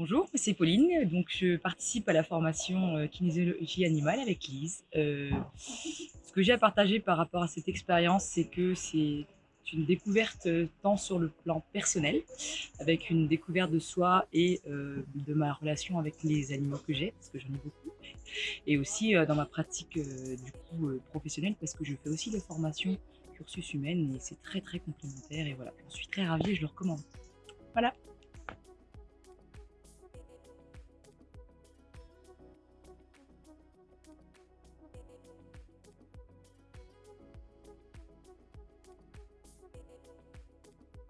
Bonjour, c'est Pauline, donc je participe à la formation euh, kinésiologie animale avec Lise. Euh, ce que j'ai à partager par rapport à cette expérience, c'est que c'est une découverte euh, tant sur le plan personnel, avec une découverte de soi et de ma relation avec les animaux que j'ai, parce que j'en ai beaucoup, et aussi dans ma pratique du coup professionnelle, parce que je fais aussi des formations cursus humaines et c'est très très complémentaire et voilà, j'en suis très ravie et je le recommande. Voilà.